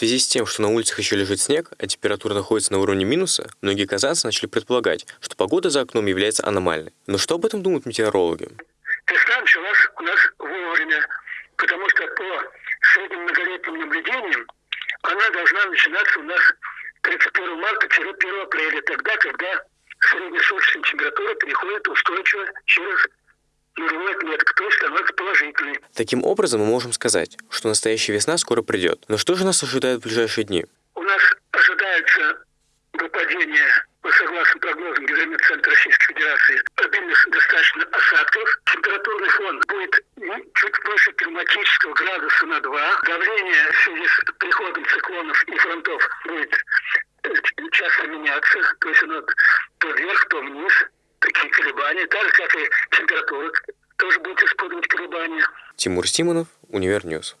связи с тем, что на улицах еще лежит снег, а температура находится на уровне минуса, многие казанцы начали предполагать, что погода за окном является аномальной. Но что об этом думают метеорологи? Весна началась у нас вовремя, потому что по средним многолетним наблюдениям она должна начинаться у нас 31 марта-1 апреля, тогда, когда среднесуточная температура переходит устойчиво через нулевой отметку, то есть становится положительной. Таким образом, мы можем сказать, что настоящая весна скоро придет. Но что же нас ожидает в ближайшие дни? У нас ожидается выпадение, по согласно прогнозам Гидрометцентра Российской Федерации, обильных достаточно осадков. Температурный фон будет чуть выше климатического градуса на 2. Давление в связи с приходом циклонов и фронтов будет часто меняться, то есть оно то вверх, то вниз, такие колебания, так же, как и температура тоже будет испытывать колебания. Тимур Симонов, Univer News.